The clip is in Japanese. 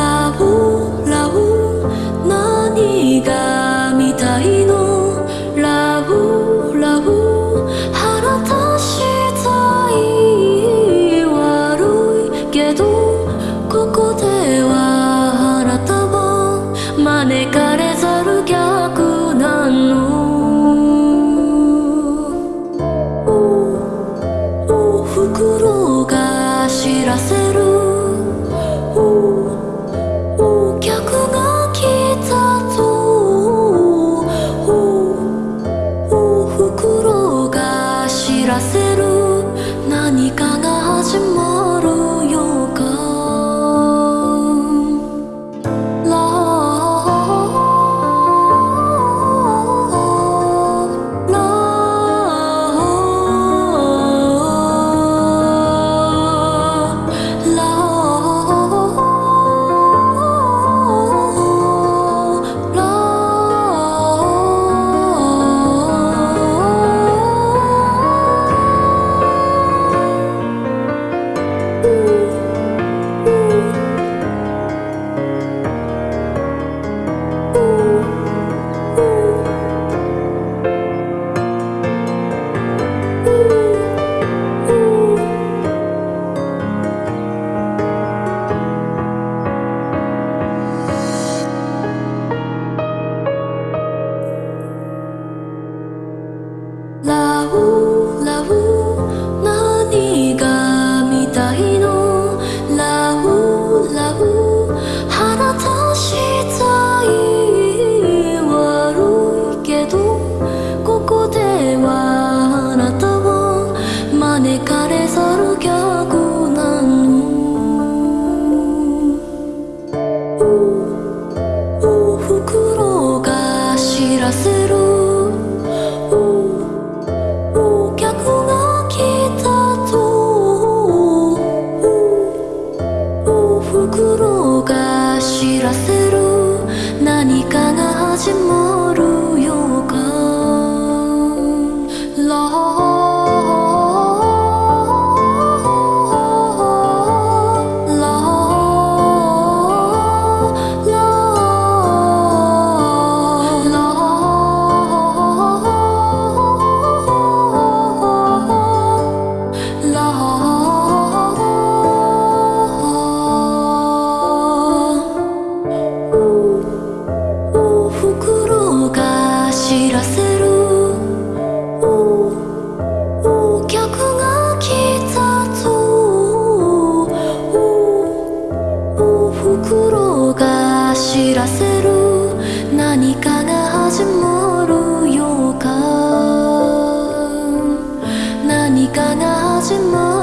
ラウラウ何が見たいの？が知らせる何かが始まる知らせる。何かが始まるようか。何かが始まる。